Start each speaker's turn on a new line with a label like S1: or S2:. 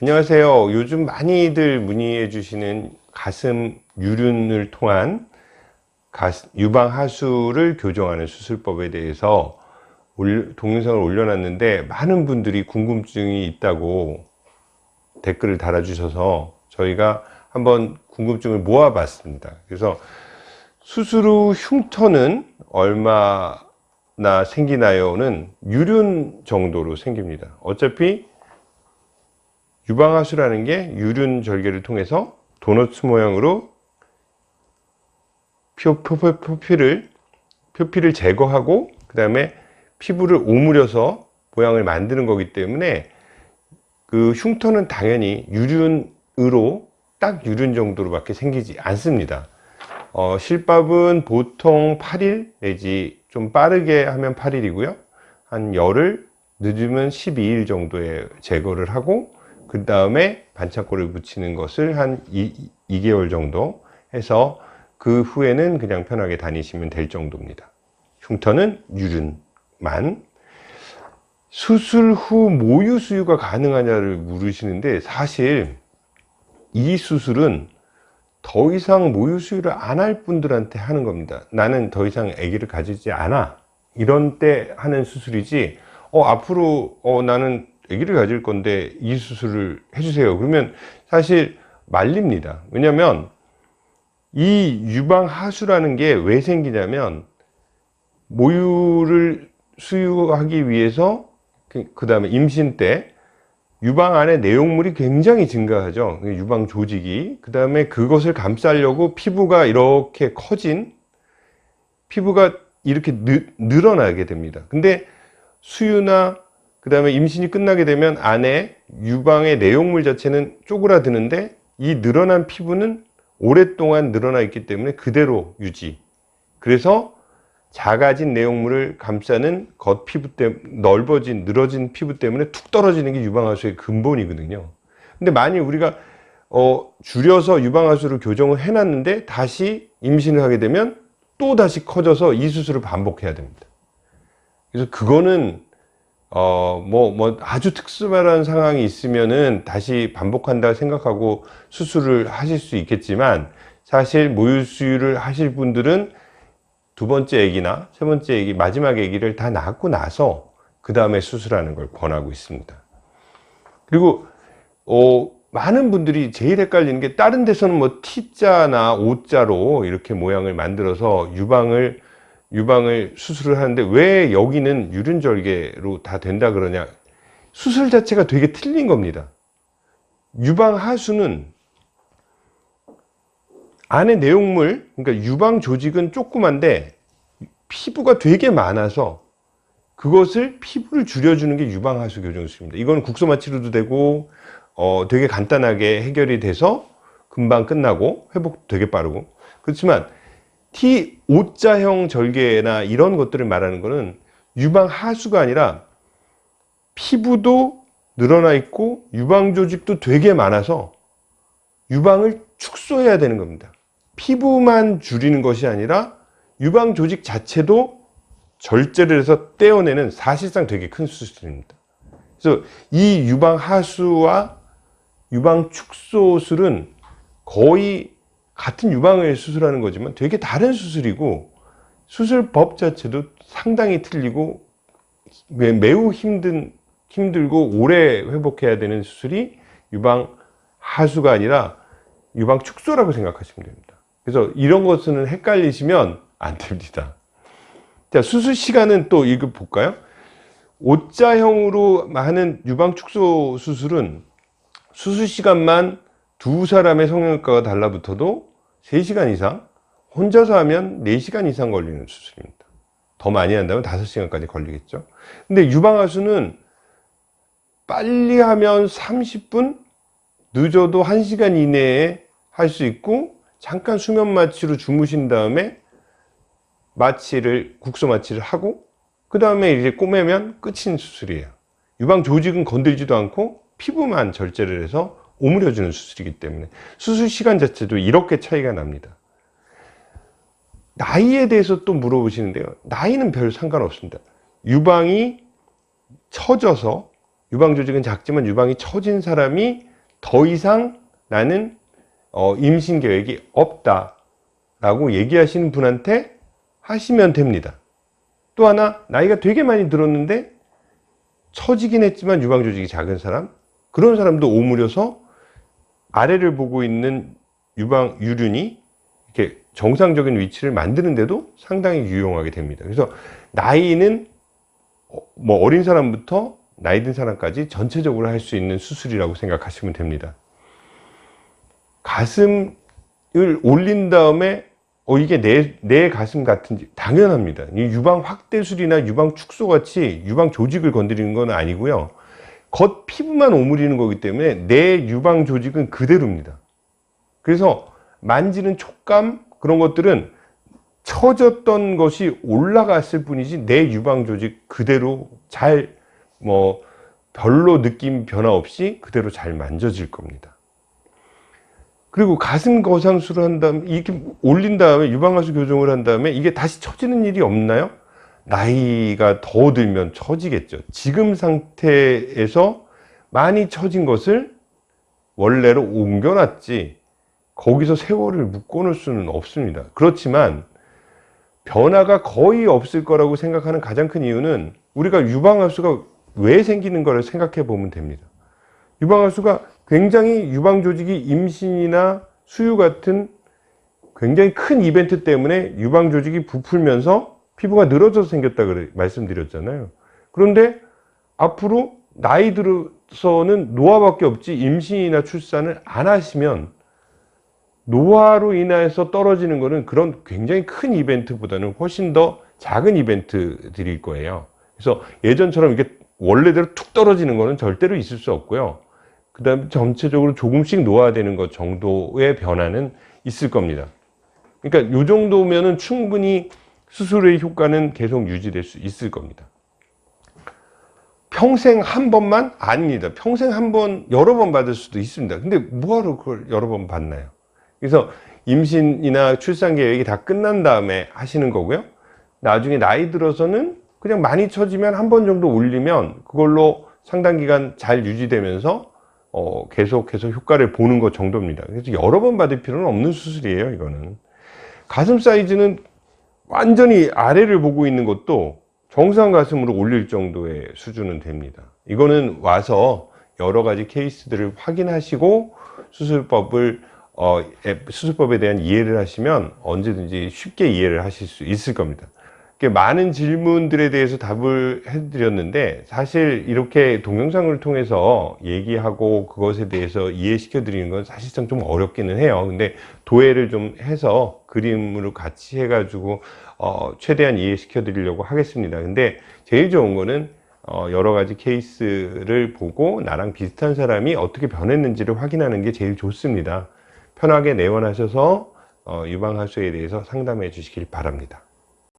S1: 안녕하세요. 요즘 많이들 문의해 주시는 가슴 유륜을 통한 유방 하수를 교정하는 수술법에 대해서 동영상을 올려놨는데 많은 분들이 궁금증이 있다고 댓글을 달아주셔서 저희가 한번 궁금증을 모아봤습니다. 그래서 수술 후 흉터는 얼마나 생기나요는 유륜 정도로 생깁니다. 어차피 유방하수라는 게 유륜 절개를 통해서 도넛 모양으로 표, 표, 표, 표피를 표피를 제거하고 그 다음에 피부를 오므려서 모양을 만드는 거기 때문에 그 흉터는 당연히 유륜으로 딱 유륜 정도로 밖에 생기지 않습니다. 어, 실밥은 보통 8일 내지 좀 빠르게 하면 8일이고요. 한 열흘 늦으면 12일 정도에 제거를 하고 그 다음에 반창고를 붙이는 것을 한 2, 2개월 정도 해서 그 후에는 그냥 편하게 다니시면 될 정도입니다. 흉터는 유륜만. 수술 후 모유 수유가 가능하냐를 물으시는데 사실 이 수술은 더 이상 모유 수유를 안 할 분들한테 하는 겁니다. 나는 더 이상 아기를 가지지 않아. 이런 때 하는 수술이지 어 앞으로 어 나는 아기를 가질 건데 이 수술을 해주세요. 그러면 사실 말립니다. 왜냐면 이 유방하수라는 게 왜 생기냐면 모유를 수유하기 위해서 그 다음에 임신 때 유방 안에 내용물이 굉장히 증가하죠. 유방 조직이. 그 다음에 그것을 감싸려고 피부가 이렇게 커진 피부가 이렇게 느, 늘어나게 됩니다. 근데 수유나 그 다음에 임신이 끝나게 되면 안에 유방의 내용물 자체는 쪼그라드는데 이 늘어난 피부는 오랫동안 늘어나 있기 때문에 그대로 유지. 그래서 작아진 내용물을 감싸는 겉 피부 때문에 넓어진 늘어진 피부 때문에 툭 떨어지는 게 유방하수의 근본이거든요. 근데 만일 우리가 어, 줄여서 유방하수를 교정을 해놨는데 다시 임신을 하게 되면 또 다시 커져서 이 수술을 반복해야 됩니다. 그래서 그거는 어, 뭐, 뭐, 아주 특수한 상황이 있으면은 다시 반복한다 생각하고 수술을 하실 수 있겠지만 사실 모유 수유를 하실 분들은 두 번째 아기나 세 번째 아기, 마지막 아기를 다 낳고 나서 그 다음에 수술하는 걸 권하고 있습니다. 그리고 어, 많은 분들이 제일 헷갈리는 게 다른 데서는 뭐 T자나 O자로 이렇게 모양을 만들어서 유방을 유방을 수술을 하는데 왜 여기는 유륜절개로 다 된다 그러냐? 수술 자체가 되게 틀린 겁니다. 유방 하수는 안에 내용물 그러니까 유방 조직은 조그만데 피부가 되게 많아서 그것을 피부를 줄여주는 게 유방 하수 교정술입니다. 이건 국소마 치료도 되고 어, 되게 간단하게 해결이 돼서 금방 끝나고 회복 되게 빠르고. 그렇지만 T O자형 절개나 이런 것들을 말하는 것은 유방 하수가 아니라 피부도 늘어나 있고 유방 조직도 되게 많아서 유방을 축소해야 되는 겁니다. 피부만 줄이는 것이 아니라 유방 조직 자체도 절제를 해서 떼어내는 사실상 되게 큰 수술입니다. 그래서 이 유방 하수와 유방 축소술은 거의 같은 유방을 수술하는 거지만 되게 다른 수술이고 수술법 자체도 상당히 틀리고 매우 힘든 힘들고 오래 회복해야 되는 수술이 유방 하수가 아니라 유방 축소라고 생각하시면 됩니다. 그래서 이런 것은 헷갈리시면 안 됩니다. 자 수술 시간은 또 이거 볼까요? O자형으로 하는 유방 축소 수술은 수술 시간만 두 사람의 성형외과가 달라붙어도 3시간 이상 혼자서 하면 4시간 이상 걸리는 수술입니다. 더 많이 한다면 5시간까지 걸리겠죠. 근데 유방하수는 빨리 하면 30분 늦어도 1시간 이내에 할 수 있고 잠깐 수면 마취로 주무신 다음에 마취를 국소 마취를 하고 그 다음에 이제 꼬매면 끝인 수술이에요. 유방 조직은 건들지도 않고 피부만 절제를 해서 오므려주는 수술이기 때문에 수술 시간 자체도 이렇게 차이가 납니다. 나이에 대해서 또 물어보시는데요. 나이는 별 상관없습니다. 유방이 처져서 유방 조직은 작지만 유방이 처진 사람이 더 이상 나는 어, 임신 계획이 없다 라고 얘기하시는 분한테 하시면 됩니다. 또 하나 나이가 되게 많이 들었는데 처지긴 했지만 유방 조직이 작은 사람 그런 사람도 오므려서 아래를 보고 있는 유방 유륜이 이렇게 정상적인 위치를 만드는데도 상당히 유용하게 됩니다. 그래서 나이는 어, 뭐 어린 사람부터 나이 든 사람까지 전체적으로 할 수 있는 수술이라고 생각하시면 됩니다. 가슴을 올린 다음에 어 이게 내, 내 가슴 같은지 당연합니다. 이 유방 확대술이나 유방 축소 같이 유방 조직을 건드리는 건 아니고요. 겉 피부만 오므리는 거기 때문에 내 유방 조직은 그대로입니다. 그래서 만지는 촉감 그런 것들은 처졌던 것이 올라갔을 뿐이지 내 유방 조직 그대로 잘 뭐 별로 느낌 변화 없이 그대로 잘 만져질 겁니다. 그리고 가슴 거상술을 한 다음에 이렇게 올린 다음에 유방하수 교정을 한 다음에 이게 다시 처지는 일이 없나요? 나이가 더 들면 처지겠죠. 지금 상태에서 많이 처진 것을 원래로 옮겨놨지 거기서 세월을 묶어놓을 수는 없습니다. 그렇지만 변화가 거의 없을 거라고 생각하는 가장 큰 이유는 우리가 유방하수가 왜 생기는 거를 생각해 보면 됩니다. 유방하수가 굉장히 유방 조직이 임신이나 수유 같은 굉장히 큰 이벤트 때문에 유방 조직이 부풀면서 피부가 늘어져서 생겼다 그래 말씀드렸잖아요. 그런데 앞으로 나이 들어서는 노화밖에 없지 임신이나 출산을 안 하시면 노화로 인해서 떨어지는 것은 그런 굉장히 큰 이벤트보다는 훨씬 더 작은 이벤트들일 거예요. 그래서 예전처럼 이게 원래대로 툭 떨어지는 것은 절대로 있을 수 없고요. 그 다음에 전체적으로 조금씩 노화되는 것 정도의 변화는 있을 겁니다. 그러니까 이 정도면은 충분히 수술의 효과는 계속 유지될 수 있을 겁니다. 평생 한 번만? 아닙니다. 평생 한 번, 여러 번 받을 수도 있습니다. 근데 뭐하러 그걸 여러 번 받나요? 그래서 임신이나 출산 계획이 다 끝난 다음에 하시는 거고요. 나중에 나이 들어서는 그냥 많이 처지면 한 번 정도 올리면 그걸로 상당 기간 잘 유지되면서 어, 계속해서 효과를 보는 것 정도입니다. 그래서 여러 번 받을 필요는 없는 수술이에요, 이거는. 가슴 사이즈는 완전히 아래를 보고 있는 것도 정상 가슴으로 올릴 정도의 수준은 됩니다. 이거는 와서 여러 가지 케이스들을 확인하시고 수술법을 어, 수술법에 대한 이해를 하시면 언제든지 쉽게 이해를 하실 수 있을 겁니다. 많은 질문들에 대해서 답을 해드렸는데 사실 이렇게 동영상을 통해서 얘기하고 그것에 대해서 이해시켜 드리는 건 사실상 좀 어렵기는 해요. 근데 도해를 좀 해서 그림으로 같이 해 가지고 어, 최대한 이해시켜 드리려고 하겠습니다. 근데 제일 좋은 거는 어, 여러 가지 케이스를 보고 나랑 비슷한 사람이 어떻게 변했는지를 확인하는 게 제일 좋습니다. 편하게 내원하셔서 어, 유방하수에 대해서 상담해 주시길 바랍니다